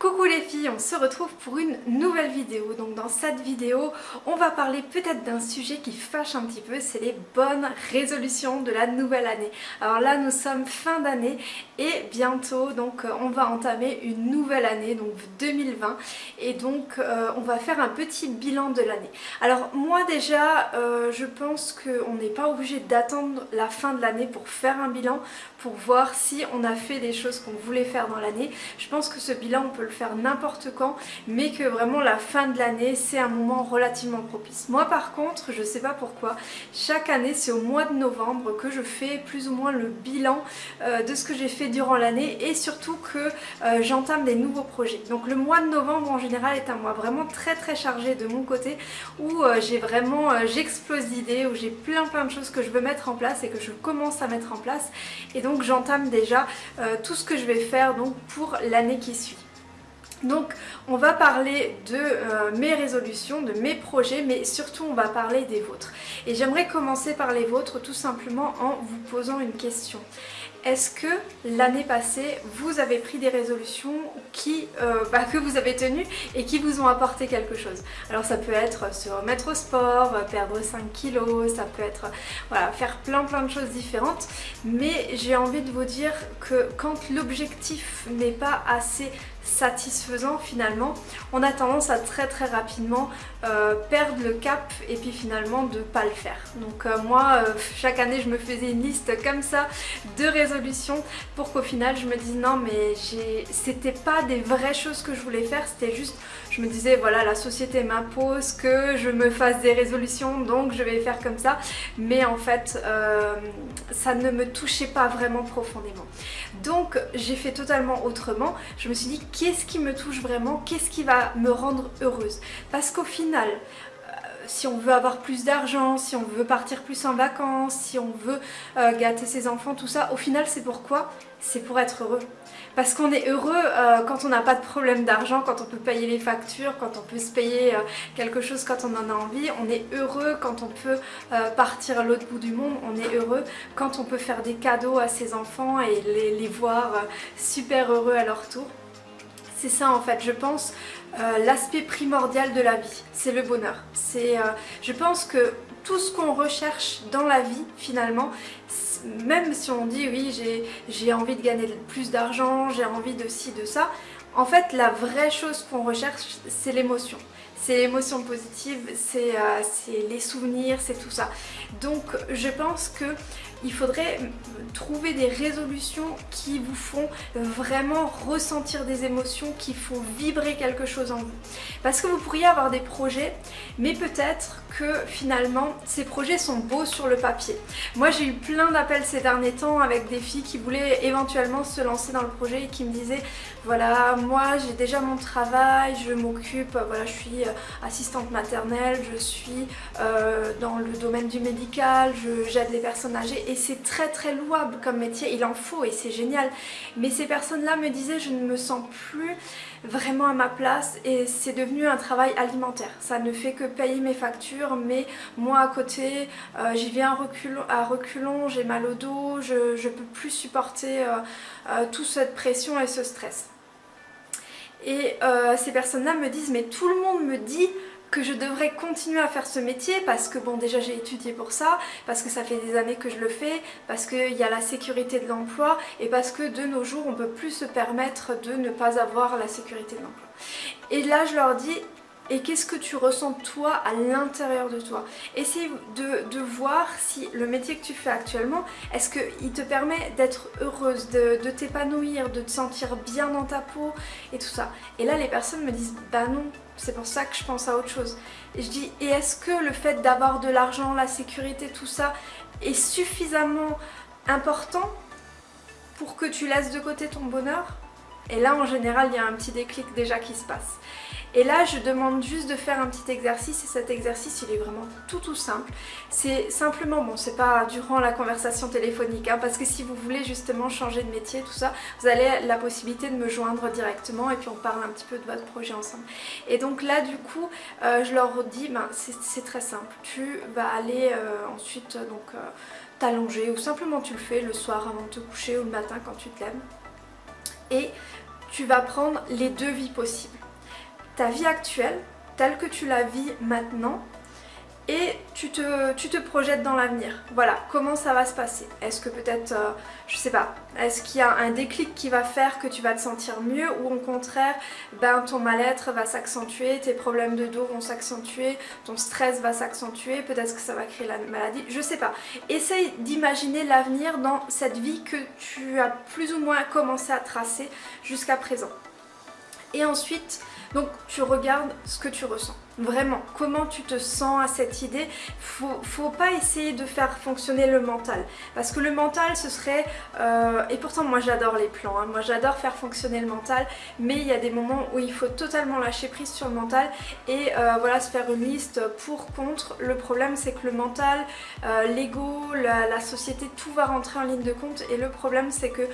Coucou les filles, on se retrouve pour une nouvelle vidéo. Donc dans cette vidéo, on va parler peut-être d'un sujet qui fâche un petit peu, c'est les bonnes résolutions de la nouvelle année. Alors là, nous sommes fin d'année et bientôt, donc euh, on va entamer une nouvelle année, donc 2020. Et donc euh, on va faire un petit bilan de l'année. Alors moi déjà, euh, je pense qu'on n'est pas obligé d'attendre la fin de l'année pour faire un bilan, pour voir si on a fait des choses qu'on voulait faire dans l'année. Je pense que ce bilan, on peut le faire n'importe quand, mais que vraiment la fin de l'année, c'est un moment relativement propice. Moi par contre, je sais pas pourquoi, chaque année, c'est au mois de novembre que je fais plus ou moins le bilan euh, de ce que j'ai fait durant l'année et surtout que euh, j'entame des nouveaux projets. Donc le mois de novembre en général est un mois vraiment très très chargé de mon côté où euh, j'ai vraiment, j'explose d'idées, où j'ai plein plein de choses que je veux mettre en place et que je commence à mettre en place et donc j'entame déjà tout ce que je vais faire donc pour l'année qui suit. Donc on va parler de euh, mes résolutions, de mes projets, mais surtout on va parler des vôtres. Et j'aimerais commencer par les vôtres tout simplement en vous posant une question. Est-ce que l'année passée, vous avez pris des résolutions qui, euh, bah, que vous avez tenues et qui vous ont apporté quelque chose? Alors ça peut être se remettre au sport, perdre 5 kilos, ça peut être faire plein plein de choses différentes. Mais j'ai envie de vous dire que quand l'objectif n'est pas assez satisfaisant finalement, on a tendance à très très rapidement euh, perdre le cap et puis finalement de pas le faire. Donc euh, moi, euh, chaque année je me faisais une liste comme ça de résolutions pour qu'au final je me dise non mais c'était pas des vraies choses que je voulais faire, c'était juste, je me disais voilà la société m'impose que je me fasse des résolutions donc je vais faire comme ça. Mais en fait ça ne me touchait pas vraiment profondément. Donc j'ai fait totalement autrement. Je me suis dit qu'est-ce qui me touche vraiment, qu'est-ce qui va me rendre heureuse. Parce qu'au final, euh, si on veut avoir plus d'argent, si on veut partir plus en vacances, si on veut euh, gâter ses enfants, tout ça, au final c'est pourquoi C'est pour être heureux. Parce qu'on est heureux euh, quand on n'a pas de problème d'argent, quand on peut payer les factures, quand on peut se payer quelque chose quand on en a envie. On est heureux quand on peut partir à l'autre bout du monde. On est heureux quand on peut faire des cadeaux à ses enfants et les voir super heureux à leur tour. C'est ça en fait, je pense, euh, l'aspect primordial de la vie, c'est le bonheur. C'est, euh, je pense que tout ce qu'on recherche dans la vie finalement, même si on dit oui j'ai envie de gagner plus d'argent, j'ai envie de ci, de ça, en fait la vraie chose qu'on recherche c'est l'émotion c'est l'émotion positive, c'est euh, les souvenirs, c'est tout ça. Donc je pense que il faudrait trouver des résolutions qui vous font vraiment ressentir des émotions, qui font vibrer quelque chose en vous. Parce que vous pourriez avoir des projets, mais peut-être que finalement ces projets sont beaux sur le papier. Moi j'ai eu plein d'appels ces derniers temps avec des filles qui voulaient éventuellement se lancer dans le projet et qui me disaient voilà moi j'ai déjà mon travail, je m'occupe, voilà je suis euh, assistante maternelle, je suis euh, dans le domaine du médical, j'aide les personnes âgées et c'est très très louable comme métier, il en faut et c'est génial. Mais ces personnes-là me disaient je ne me sens plus vraiment à ma place et c'est devenu un travail alimentaire. Ça ne fait que payer mes factures mais moi à côté euh, j'y vais à reculons, j'ai mal au dos, je ne peux plus supporter euh, toute cette pression et ce stress. Et ces personnes-là me disent mais tout le monde me dit que je devrais continuer à faire ce métier parce que bon déjà j'ai étudié pour ça, parce que ça fait des années que je le fais, parce qu'il y a la sécurité de l'emploi et parce que de nos jours on peut plus se permettre de ne pas avoir la sécurité de l'emploi. Et là je leur dis et qu'est-ce que tu ressens toi à l'intérieur de toi? Essaye de, voir si le métier que tu fais actuellement, est-ce qu'il te permet d'être heureuse, de, de t'épanouir, de te sentir bien dans ta peau et tout ça? Et là les personnes me disent bah non, c'est pour ça que je pense à autre chose. Et je dis et est-ce que le fait d'avoir de l'argent, la sécurité, tout ça est suffisamment important pour que tu laisses de côté ton bonheur? Et là en général il y a un petit déclic déjà qui se passe. Et là je demande juste de faire un petit exercice et cet exercice il est vraiment tout tout simple. C'est simplement, bon c'est pas durant la conversation téléphonique hein, parce que si vous voulez justement changer de métier tout ça, vous avez la possibilité de me joindre directement et puis on parle un petit peu de votre projet ensemble. Et donc là du coup euh, je leur dis, ben, c'est très simple, tu vas aller euh, ensuite donc euh, t'allonger ou simplement tu le fais le soir avant de te coucher ou le matin quand tu te lèves et tu vas prendre les deux vies possibles. Ta vie actuelle, telle que tu la vis maintenant, et tu te, tu te projettes dans l'avenir. Voilà, comment ça va se passer? Est-ce que peut-être, euh, je sais pas, est-ce qu'il y a un déclic qui va faire que tu vas te sentir mieux ou au contraire, ben, ton mal-être va s'accentuer, tes problèmes de dos vont s'accentuer, ton stress va s'accentuer, peut-être que ça va créer la maladie, je sais pas. Essaye d'imaginer l'avenir dans cette vie que tu as plus ou moins commencé à tracer jusqu'à présent. Et ensuite, donc tu regardes ce que tu ressens. Vraiment, comment tu te sens à cette idée? Faut, faut pas essayer de faire fonctionner le mental. Parce que le mental, ce serait... Euh, et pourtant, moi j'adore les plans. Hein. moi j'adore faire fonctionner le mental. Mais il y a des moments où il faut totalement lâcher prise sur le mental. Et euh, voilà, se faire une liste pour, contre. Le problème, c'est que le mental, euh, l'ego, la, la société, tout va rentrer en ligne de compte. Et le problème, c'est que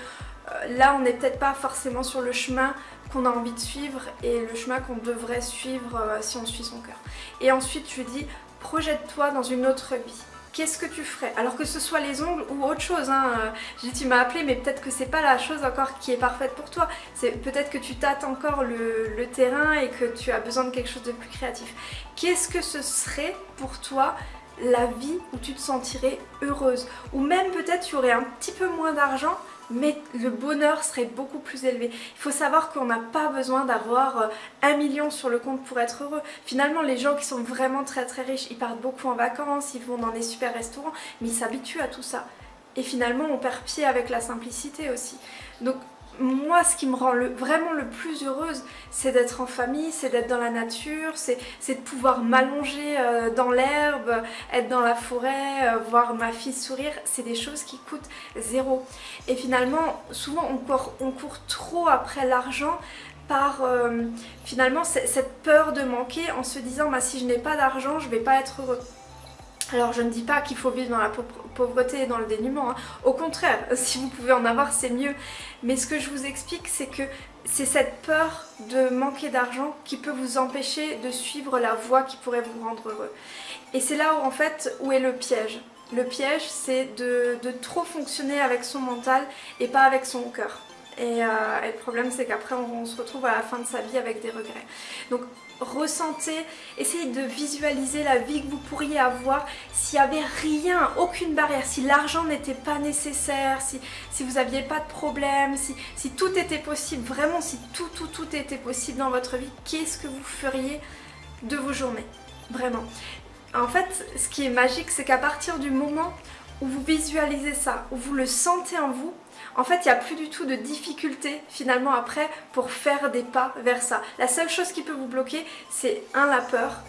là, on n'est peut-être pas forcément sur le chemin qu'on a envie de suivre et le chemin qu'on devrait suivre euh, si on suit son cœur. Et ensuite je dis projette-toi dans une autre vie. Qu'est-ce que tu ferais? Alors que ce soit les ongles ou autre chose, hein. Euh, je dis tu m'as appelé mais peut-être que c'est pas la chose encore qui est parfaite pour toi. C'est peut-être que tu tâtes encore le, le terrain et que tu as besoin de quelque chose de plus créatif. Qu'est-ce que ce serait pour toi la vie où tu te sentirais heureuse? Ou même peut-être tu aurais un petit peu moins d'argent mais le bonheur serait beaucoup plus élevé. Il faut savoir qu'on n'a pas besoin d'avoir euh, un million sur le compte pour être heureux. Finalement, les gens qui sont vraiment très très riches, ils partent beaucoup en vacances, ils vont dans des super restaurants, mais ils s'habituent à tout ça. Et finalement, on perd pied avec la simplicité aussi. Donc moi ce qui me rend vraiment le plus heureuse c'est d'être en famille, c'est d'être dans la nature, c'est de pouvoir m'allonger euh, dans l'herbe, être dans la forêt, euh, voir ma fille sourire, c'est des choses qui coûtent zéro. Et finalement souvent on court, trop après l'argent par euh, finalement cette peur de manquer en se disant bah, si je n'ai pas d'argent je vais pas être heureux. Alors je ne dis pas qu'il faut vivre dans la pauvreté et dans le dénuement, hein. au contraire, si vous pouvez en avoir c'est mieux. Mais ce que je vous explique c'est que c'est cette peur de manquer d'argent qui peut vous empêcher de suivre la voie qui pourrait vous rendre heureux. Et c'est là où en fait où est le piège. Le piège c'est de, trop fonctionner avec son mental et pas avec son cœur. Et, euh, et le problème c'est qu'après on, se retrouve à la fin de sa vie avec des regrets. Donc ressentez, essayez de visualiser la vie que vous pourriez avoir s'il n'y avait rien, aucune barrière, si l'argent n'était pas nécessaire, si, si vous n'aviez pas de problème, si, si tout était possible, vraiment si tout tout tout était possible dans votre vie, qu'est-ce que vous feriez de vos journées? Vraiment. En fait, ce qui est magique, c'est qu'à partir du moment où vous visualisez ça, où vous le sentez en vous, en fait, il n'y a plus du tout de difficulté finalement après pour faire des pas vers ça. La seule chose qui peut vous bloquer, c'est un, la peur,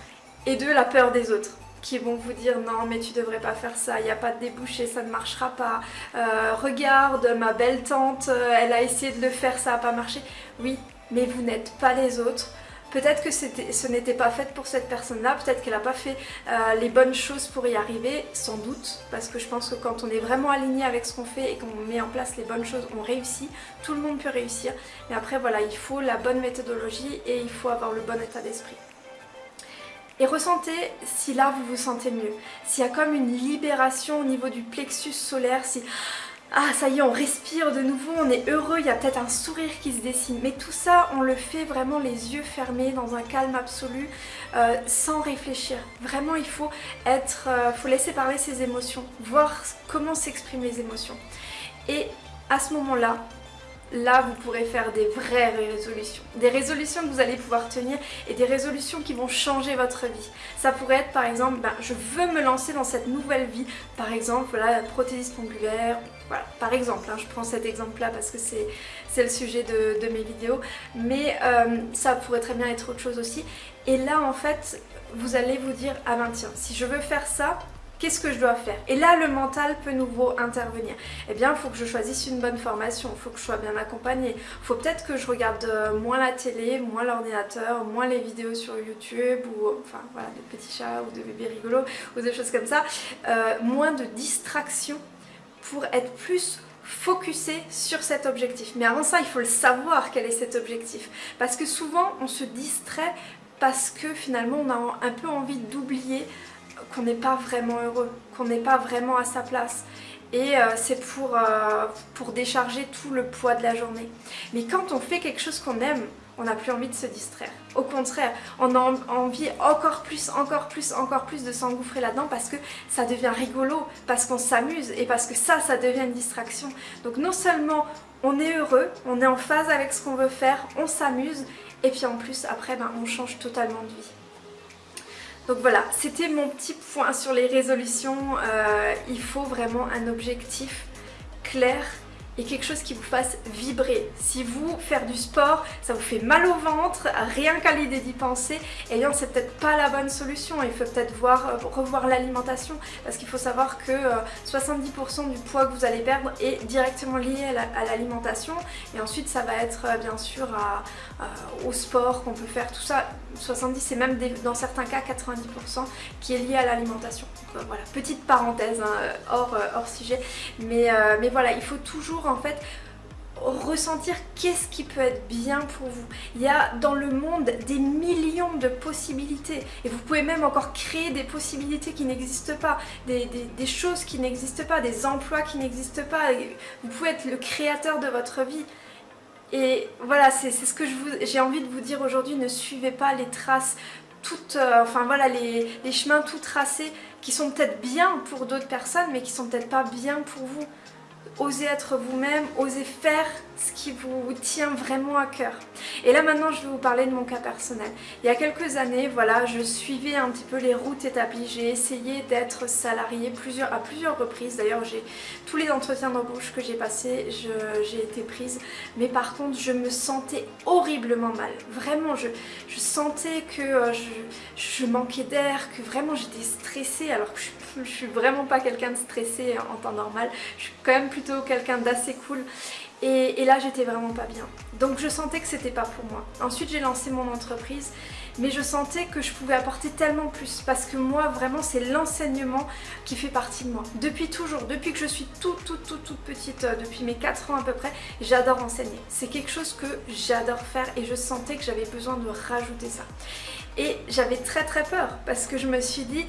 et deux, la peur des autres qui vont vous dire non mais tu devrais pas faire ça, il n'y a pas de débouché, ça ne marchera pas, euh, regarde ma belle tante, euh, elle a essayé de le faire, ça n'a pas marché. Oui, mais vous n'êtes pas les autres, Peut-être que ce n'était pas fait pour cette personne-là, peut-être qu'elle n'a pas fait euh, les bonnes choses pour y arriver, sans doute, parce que je pense que quand on est vraiment aligné avec ce qu'on fait et qu'on met en place les bonnes choses, on réussit, tout le monde peut réussir, mais après voilà, il faut la bonne méthodologie et il faut avoir le bon état d'esprit. Et ressentez si là vous vous sentez mieux, s'il y a comme une libération au niveau du plexus solaire, si ah ça y est on respire de nouveau, on est heureux, il y a peut-être un sourire qui se dessine. Mais tout ça on le fait vraiment les yeux fermés dans un calme absolu, euh, sans réfléchir. Vraiment il faut être, euh, faut laisser parler ses émotions, voir comment s'expriment les émotions. Et à ce moment-là, là vous pourrez faire des vraies résolutions. Des résolutions que vous allez pouvoir tenir et des résolutions qui vont changer votre vie. Ça pourrait être par exemple, ben, je veux me lancer dans cette nouvelle vie, par exemple voilà, prothésiste ongulaire, voilà, par exemple, hein, je prends cet exemple là parce que c'est le sujet de, mes vidéos, mais euh, ça pourrait très bien être autre chose aussi. Et là en fait, vous allez vous dire, ah ben tiens, si je veux faire ça, Qu'est-ce que je dois faire? Et là, le mental peut nouveau intervenir. Eh bien, il faut que je choisisse une bonne formation, il faut que je sois bien accompagnée. Il faut peut-être que je regarde euh, moins la télé, moins l'ordinateur, moins les vidéos sur YouTube, ou enfin voilà, des petits chats ou de bébés rigolos, ou des choses comme ça. Euh, moins de distractions pour être plus focusé sur cet objectif. Mais avant ça, il faut le savoir quel est cet objectif. Parce que souvent, on se distrait parce que finalement, on a un peu envie d'oublier qu'on n'est pas vraiment heureux, qu'on n'est pas vraiment à sa place. et euh, c'est pour, euh, pour décharger tout le poids de la journée. Mais quand on fait quelque chose qu'on aime, on n'a plus envie de se distraire. Au contraire, on a envie encore plus, encore plus, encore plus de s'engouffrer là-dedans parce que ça devient rigolo, parce qu'on s'amuse et parce que ça, ça devient une distraction. Donc non seulement on est heureux, on est en phase avec ce qu'on veut faire, on s'amuse et puis en plus après ben, on change totalement de vie. Donc voilà, c'était mon petit point sur les résolutions. Euh, il faut vraiment un objectif clair et quelque chose qui vous fasse vibrer. Si vous, faire du sport, ça vous fait mal au ventre, rien qu'à l'idée d'y penser, eh bien c'est peut-être pas la bonne solution. Il faut peut-être voir, euh, revoir l'alimentation parce qu'il faut savoir que 70% euh, du poids que vous allez perdre est directement lié à l'alimentation et ensuite ça va être euh, bien sûr au sport qu'on peut faire, tout ça. 70 et même dans certains cas 90% qui est lié à l'alimentation. voilà, petite parenthèse hein, hors, hors sujet. Mais, mais voilà, il faut toujours en fait ressentir qu'est-ce qui peut être bien pour vous. Il y a dans le monde des millions de possibilités et vous pouvez même encore créer des possibilités qui n'existent pas, des, choses qui n'existent pas, des emplois qui n'existent pas. Vous pouvez être le créateur de votre vie. Et voilà, c'est ce que j'ai envie de vous dire aujourd'hui, ne suivez pas les traces toutes, euh, enfin voilà, les, les chemins tout tracés qui sont peut-être bien pour d'autres personnes mais qui sont peut-être pas bien pour vous osez être vous-même, osez faire ce qui vous tient vraiment à cœur. Et là maintenant je vais vous parler de mon cas personnel. Il y a quelques années, voilà, je suivais un petit peu les routes établies, j'ai essayé d'être salariée à plusieurs reprises. D'ailleurs j'ai tous les entretiens d'embauche que j'ai passés, j'ai été prise. Mais par contre je me sentais horriblement mal. Vraiment, je, sentais que euh, je, je manquais d'air, que vraiment j'étais stressée alors que je, je suis vraiment pas quelqu'un de stressé en temps normal. Je suis quand même plutôt quelqu'un d'assez cool. Et, là j'étais vraiment pas bien. Donc je sentais que c'était pas pour moi. Ensuite j'ai lancé mon entreprise mais je sentais que je pouvais apporter tellement plus parce que moi vraiment c'est l'enseignement qui fait partie de moi. Depuis toujours, depuis que je suis toute toute toute toute petite, euh, depuis mes 4 ans à peu près, j'adore enseigner. C'est quelque chose que j'adore faire et je sentais que j'avais besoin de rajouter ça. Et j'avais très très peur parce que je me suis dit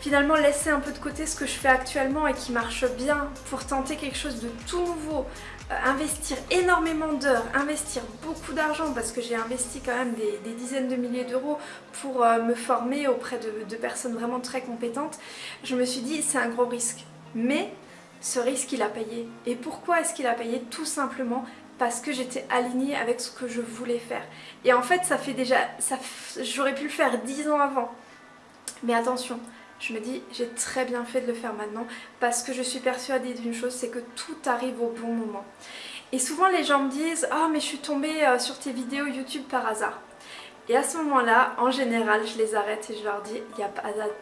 finalement laisser un peu de côté ce que je fais actuellement et qui marche bien pour tenter quelque chose de tout nouveau, euh, investir énormément d'heures, investir beaucoup d'argent parce que j'ai investi quand même des, dizaines de milliers d'euros pour euh, me former auprès de, de, personnes vraiment très compétentes, je me suis dit c'est un gros risque. Mais ce risque il a payé. Et pourquoi est-ce qu'il a payé? Tout simplement parce que j'étais alignée avec ce que je voulais faire. Et en fait ça fait déjà, j'aurais pu le faire dix ans avant. Mais attention, je me dis j'ai très bien fait de le faire maintenant parce que je suis persuadée d'une chose, c'est que tout arrive au bon moment. Et souvent les gens me disent « Oh mais je suis tombée euh, sur tes vidéos YouTube par hasard ». Et à ce moment-là, en général, je les arrête et je leur dis «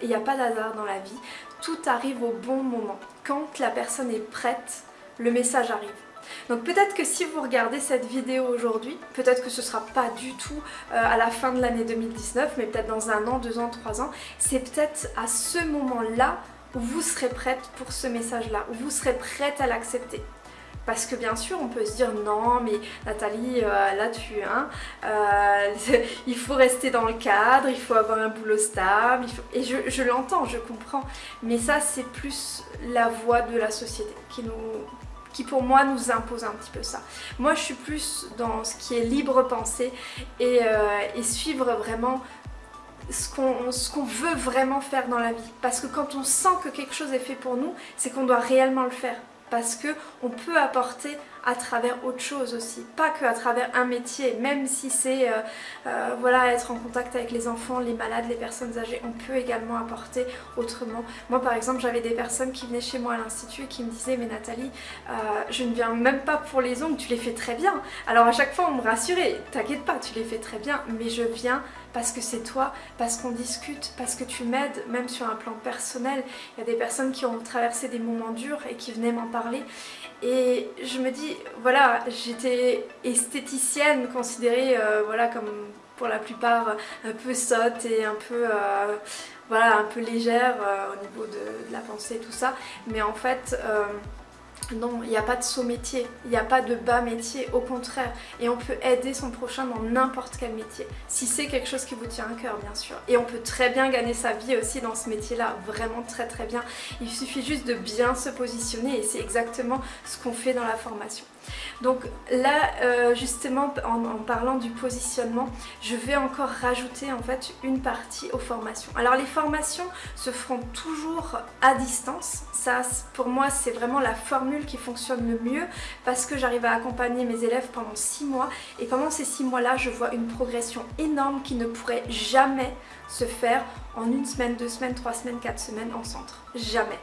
Il n'y a pas d'hasard dans la vie, tout arrive au bon moment. Quand la personne est prête, le message arrive. » Donc peut-être que si vous regardez cette vidéo aujourd'hui, peut-être que ce sera pas du tout euh, à la fin de l'année 2019, mais peut-être dans un an, deux ans, trois ans, c'est peut-être à ce moment-là où vous serez prête pour ce message-là, où vous serez prête à l'accepter. Parce que bien sûr, on peut se dire non, mais Nathalie, euh, là tu euh, il faut rester dans le cadre, il faut avoir un boulot stable, et je l'entends, je comprends. Mais ça, c'est plus la voix de la société qui nous, pour moi nous impose un petit peu ça. Moi je suis plus dans ce qui est libre pensée et, euh, suivre vraiment ce qu'on veut vraiment faire dans la vie. Parce que quand on sent que quelque chose est fait pour nous, c'est qu'on doit réellement le faire parce que on peut apporter à travers autre chose aussi, pas que à travers un métier, même si c'est euh, euh, voilà, être en contact avec les enfants, les malades, les personnes âgées, on peut également apporter autrement. Moi par exemple j'avais des personnes qui venaient chez moi à l'institut et qui me disaient mais Nathalie, euh, je ne viens même pas pour les ongles, tu les fais très bien. Alors à chaque fois on me rassurait, t'inquiète pas, tu les fais très bien, mais je viens parce que c'est toi, parce qu'on discute, parce que tu m'aides, même sur un plan personnel. Il y a des personnes qui ont traversé des moments durs et qui venaient m'en parler. Et je me dis, voilà, j'étais esthéticienne considérée, euh, voilà, comme pour la plupart un peu sotte et un peu, euh, voilà, un peu légère euh, au niveau de, de, la pensée tout ça. Mais en fait, non, il n'y a pas de saut métier, il n'y a pas de bas métier, au contraire. Et on peut aider son prochain dans n'importe quel métier, si c'est quelque chose qui vous tient à cœur bien sûr. Et on peut très bien gagner sa vie aussi dans ce métier-là, vraiment très très bien. Il suffit juste de bien se positionner et c'est exactement ce qu'on fait dans la formation. Donc là, euh, justement, en, parlant du positionnement, je vais encore rajouter en fait une partie aux formations. Alors les formations se feront toujours à distance. Ça, pour moi, c'est vraiment la formule qui fonctionne le mieux parce que j'arrive à accompagner mes élèves pendant 6 mois et pendant ces 6 mois-là, je vois une progression énorme qui ne pourrait jamais se faire en une semaine, deux semaines, trois semaines, quatre semaines en centre. Jamais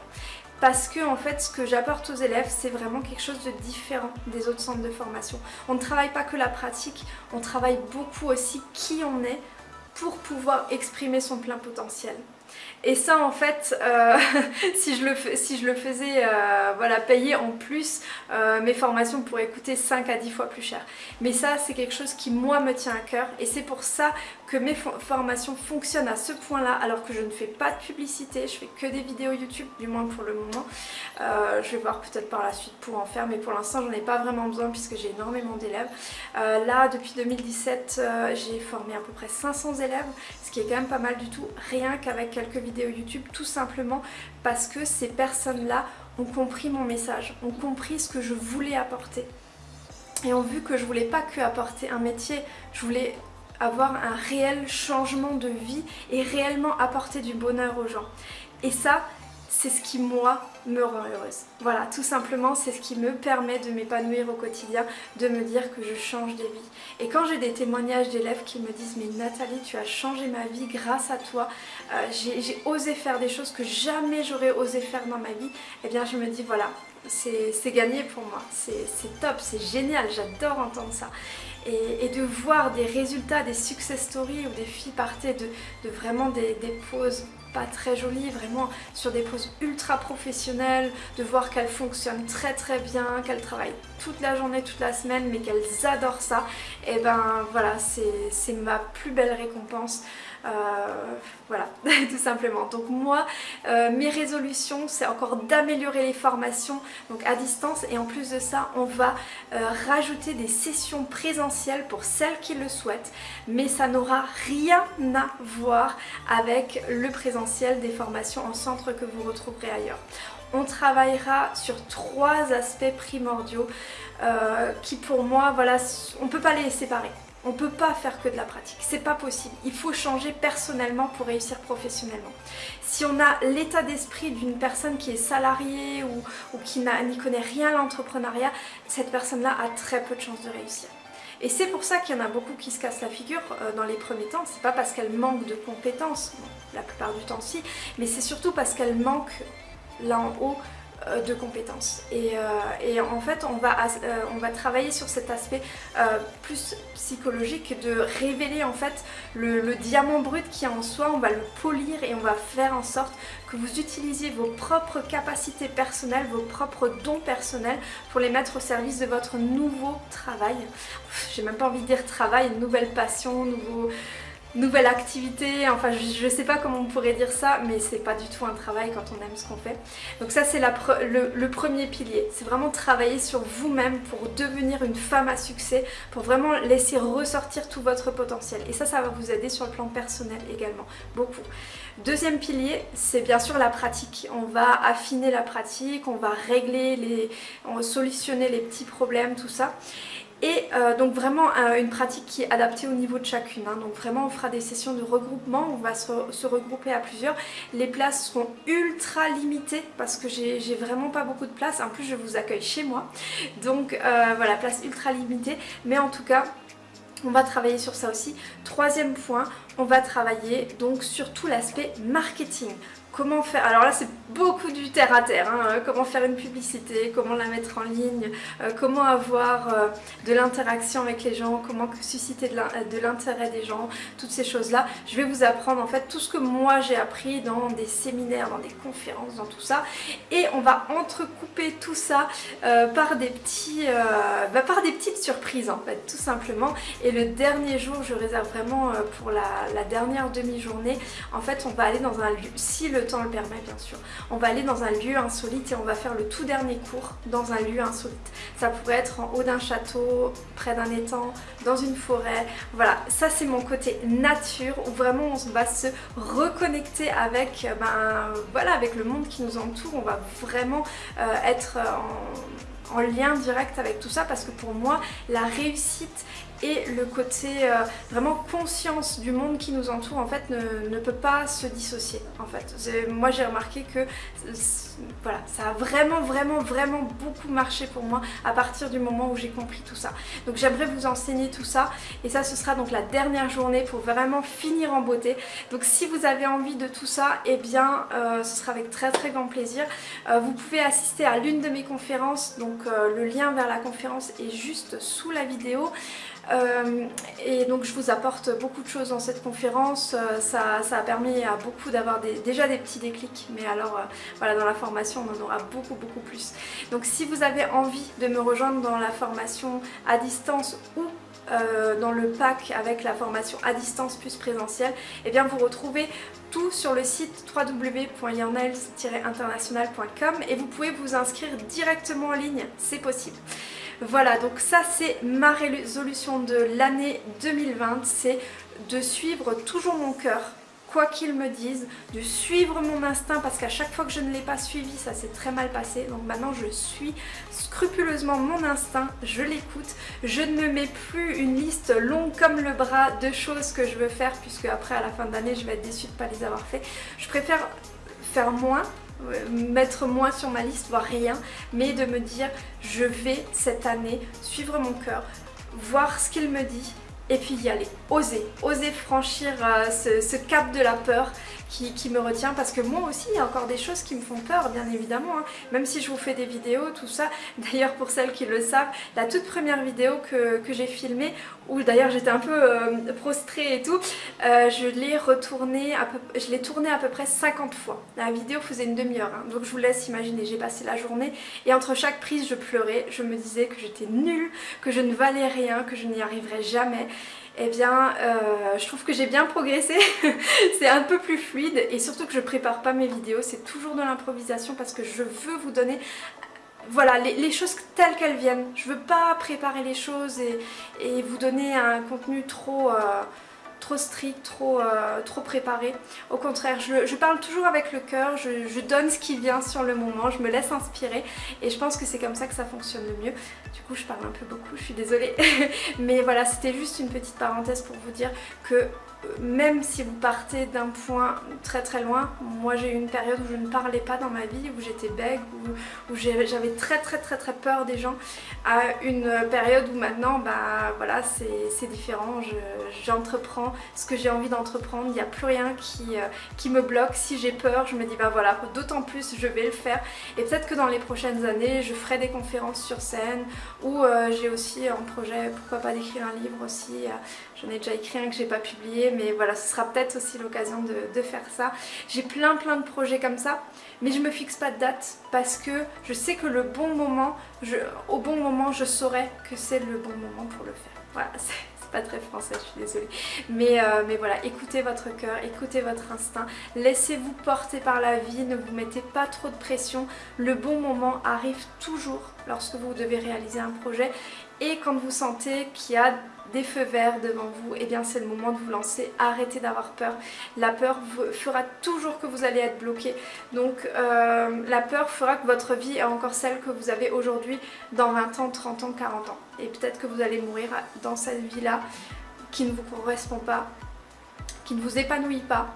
parce que en fait ce que j'apporte aux élèves c'est vraiment quelque chose de différent des autres centres de formation. On ne travaille pas que la pratique, on travaille beaucoup aussi qui on est pour pouvoir exprimer son plein potentiel. Et ça en fait, euh, si, je le, faisais euh, voilà, payer en plus, euh, mes formations pourraient coûter 5 à 10 fois plus cher. Mais ça c'est quelque chose qui moi me tient à cœur et c'est pour ça que mes formations fonctionnent à ce point là alors que je ne fais pas de publicité, je fais que des vidéos YouTube du moins pour le moment. je vais voir peut-être par la suite pour en faire mais pour l'instant j'en ai pas vraiment besoin puisque j'ai énormément d'élèves. là depuis 2017 j'ai formé à peu près 500 élèves ce qui est quand même pas mal du tout rien qu'avec quelques vidéos YouTube tout simplement parce que ces personnes-là ont compris mon message, ont compris ce que je voulais apporter et ont vu que je voulais pas que apporter un métier, je voulais avoir un réel changement de vie et réellement apporter du bonheur aux gens. Et ça, c'est ce qui moi me rend heureuse. Voilà, tout simplement c'est ce qui me permet de m'épanouir au quotidien, de me dire que je change des vies. Et quand j'ai des témoignages d'élèves qui me disent mais Nathalie tu as changé ma vie grâce à toi, euh, j'ai osé faire des choses que jamais j'aurais osé faire dans ma vie, eh bien je me dis voilà, c'est gagné pour moi, c'est top, c'est génial, j'adore entendre ça. Et, de voir des résultats, des success stories où des filles partaient de, vraiment des, poses pas très jolies, vraiment sur des poses ultra professionnelles, de voir qu'elles fonctionnent très très bien, qu'elles travaillent toute la journée, toute la semaine, mais qu'elles adorent ça, et ben voilà, c'est ma plus belle récompense. Euh, voilà, tout simplement. Donc moi, euh, mes résolutions, c'est encore d'améliorer les formations donc à distance et en plus de ça, on va euh, rajouter des sessions présentielles pour celles qui le souhaitent, mais ça n'aura rien à voir avec le présentiel des formations en centre que vous retrouverez ailleurs on travaillera sur trois aspects primordiaux qui pour moi, voilà, on ne peut pas les séparer. On ne peut pas faire que de la pratique, c'est pas possible. Il faut changer personnellement pour réussir professionnellement. Si on a l'état d'esprit d'une personne qui est salariée ou, qui n'y connaît rien à l'entrepreneuriat, cette personne-là a très peu de chances de réussir. Et c'est pour ça qu'il y en a beaucoup qui se cassent la figure euh, dans les premiers temps. C'est pas parce qu'elles manquent de compétences, la plupart du temps si, mais c'est surtout parce qu'elles manquent là en haut de compétences. Euh, et, en fait, on va, euh, on va travailler sur cet aspect plus psychologique de révéler en fait le, diamant brut qui est en soi, on va le polir et on va faire en sorte que vous utilisiez vos propres capacités personnelles, vos propres dons personnels pour les mettre au service de votre nouveau travail. J'ai même pas envie de dire travail, nouvelle passion, nouveau nouvelle activité, enfin je, ne sais pas comment on pourrait dire ça, mais c'est pas du tout un travail quand on aime ce qu'on fait. Donc ça c'est le, le, premier pilier, c'est vraiment travailler sur vous-même pour devenir une femme à succès, pour vraiment laisser ressortir tout votre potentiel. Et ça, ça va vous aider sur le plan personnel également, beaucoup. Deuxième pilier, c'est bien sûr la pratique. On va affiner la pratique, on va régler les, on va solutionner les petits problèmes, tout ça. Et euh, donc vraiment euh, une pratique qui est adaptée au niveau de chacune. Hein. Donc vraiment on fera des sessions de regroupement, on va se, regrouper à plusieurs. Les places seront ultra limitées parce que j'ai vraiment pas beaucoup de place. En plus je vous accueille chez moi. Donc euh, voilà, place ultra limitée. Mais en tout cas on va travailler sur ça aussi. Troisième point, on va travailler donc sur tout l'aspect marketing. Comment faire Alors là c'est beaucoup du terre à terre, hein. comment faire une publicité, comment la mettre en ligne, euh, comment avoir euh, de l'interaction avec les gens, comment susciter de l'intérêt des gens, toutes ces choses là. Je vais vous apprendre en fait tout ce que moi j'ai appris dans des séminaires, dans des conférences, dans tout ça. Et on va entrecouper tout ça euh, par, des petits, bah, par des petites surprises en fait, tout simplement. Et le dernier jour, je réserve vraiment pour la, dernière demi-journée, en fait on va aller dans un lieu, si temps le permet bien sûr. On va aller dans un lieu insolite et on va faire le tout dernier cours dans un lieu insolite. Ça pourrait être en haut d'un château, près d'un étang, dans une forêt. Voilà, ça c'est mon côté nature où vraiment on va se reconnecter avec, ben, voilà, avec le monde qui nous entoure. On va vraiment euh, être en, en lien direct avec tout ça parce que pour moi la réussite et le côté euh, vraiment conscience du monde qui nous entoure en fait ne, peut pas se dissocier en fait. Moi j'ai remarqué que voilà, ça a vraiment vraiment vraiment beaucoup marché pour moi à partir du moment où j'ai compris tout ça. Donc j'aimerais vous enseigner tout ça et ça ce sera donc la dernière journée pour vraiment finir en beauté. Donc si vous avez envie de tout ça, et eh bien euh, ce sera avec très très grand plaisir. Euh, vous pouvez assister à l'une de mes conférences, donc le lien vers la conférence est juste sous la vidéo. Euh, et donc je vous apporte beaucoup de choses dans cette conférence, euh, ça, a permis à beaucoup d'avoir déjà des petits déclics, mais alors euh, voilà dans la formation on en aura beaucoup beaucoup plus. Donc si vous avez envie de me rejoindre dans la formation à distance ou dans le pack avec la formation à distance plus présentielle, et eh bien vous retrouvez tout sur le site www.yarnails-international.com et vous pouvez vous inscrire directement en ligne, c'est possible. Voilà, donc ça c'est ma résolution de l'année 2020, c'est de suivre toujours mon cœur, quoi qu'il me dise, de suivre mon instinct parce qu'à chaque fois que je ne l'ai pas suivi, ça s'est très mal passé. Donc maintenant je suis scrupuleusement mon instinct, je l'écoute. Je ne me mets plus une liste longue comme le bras de choses que je veux faire puisque après à la fin de l'année je vais être déçue de ne pas les avoir fait. Je préfère faire moins mettre moins sur ma liste, voire rien, mais de me dire je vais cette année suivre mon cœur, voir ce qu'il me dit et puis y aller, oser, oser franchir euh, ce, cap de la peur qui, me retient parce que moi aussi il y a encore des choses qui me font peur bien évidemment hein. même si je vous fais des vidéos tout ça d'ailleurs pour celles qui le savent la toute première vidéo que, j'ai filmée où d'ailleurs j'étais un peu euh, prostrée et tout euh, je l'ai retournée je l'ai tournée à peu près 50 fois la vidéo faisait une demi-heure hein. donc je vous laisse imaginer j'ai passé la journée et entre chaque prise je pleurais je me disais que j'étais nulle que je ne valais rien que je n'y arriverais jamais eh bien euh, je trouve que j'ai bien progressé, c'est un peu plus fluide et surtout que je prépare pas mes vidéos, c'est toujours de l'improvisation parce que je veux vous donner voilà, les, choses telles qu'elles viennent. Je veux pas préparer les choses et, vous donner un contenu trop... Euh, trop strict, trop, euh, trop préparé. Au contraire, je, parle toujours avec le cœur, je, donne ce qui vient sur le moment, je me laisse inspirer et je pense que c'est comme ça que ça fonctionne le mieux. Du coup, je parle un peu beaucoup, je suis désolée. Mais voilà, c'était juste une petite parenthèse pour vous dire que même si vous partez d'un point très très loin, moi j'ai eu une période où je ne parlais pas dans ma vie, où j'étais bègue, où, j'avais très très très très peur des gens, à une période où maintenant bah voilà c'est différent, j'entreprends ce que j'ai envie d'entreprendre, il n'y a plus rien qui, euh, qui me bloque, si j'ai peur je me dis bah voilà d'autant plus je vais le faire. Et peut-être que dans les prochaines années je ferai des conférences sur scène ou euh, j'ai aussi un projet pourquoi pas d'écrire un livre aussi, euh, j'en ai déjà écrit un que j'ai pas publié mais voilà, ce sera peut-être aussi l'occasion de, faire ça. J'ai plein plein de projets comme ça, mais je me fixe pas de date parce que je sais que le bon moment, au bon moment, je saurai que c'est le bon moment pour le faire. Voilà, c'est pas très français, je suis désolée. Mais, euh, mais voilà, écoutez votre cœur, écoutez votre instinct, laissez-vous porter par la vie, ne vous mettez pas trop de pression. Le bon moment arrive toujours lorsque vous devez réaliser un projet et quand vous sentez qu'il y a des feux verts devant vous, et eh bien c'est le moment de vous lancer, arrêtez d'avoir peur. La peur fera toujours que vous allez être bloqué. Donc euh, la peur fera que votre vie est encore celle que vous avez aujourd'hui dans 20 ans, 30 ans, 40 ans. Et peut-être que vous allez mourir dans cette vie-là qui ne vous correspond pas, qui ne vous épanouit pas.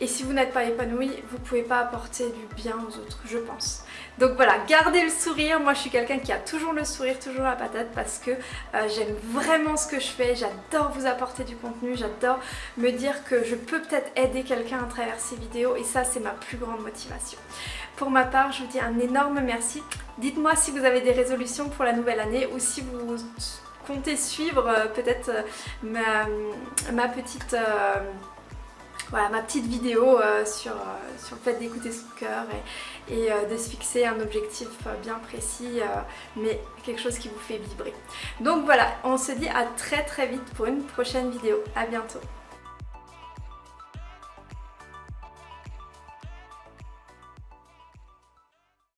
Et si vous n'êtes pas épanoui, vous pouvez pas apporter du bien aux autres, je pense. Donc voilà, gardez le sourire. Moi, je suis quelqu'un qui a toujours le sourire, toujours la patate parce que euh, j'aime vraiment ce que je fais. J'adore vous apporter du contenu. J'adore me dire que je peux peut-être aider quelqu'un à travers ces vidéos et ça, c'est ma plus grande motivation. Pour ma part, je vous dis un énorme merci. Dites-moi si vous avez des résolutions pour la nouvelle année ou si vous comptez suivre euh, peut-être euh, ma, petite voilà ma petite vidéo euh, sur, euh, sur le fait d'écouter son cœur et, euh, de se fixer un objectif bien précis mais quelque chose qui vous fait vibrer. Donc voilà, on se dit à très très vite pour une prochaine vidéo. À bientôt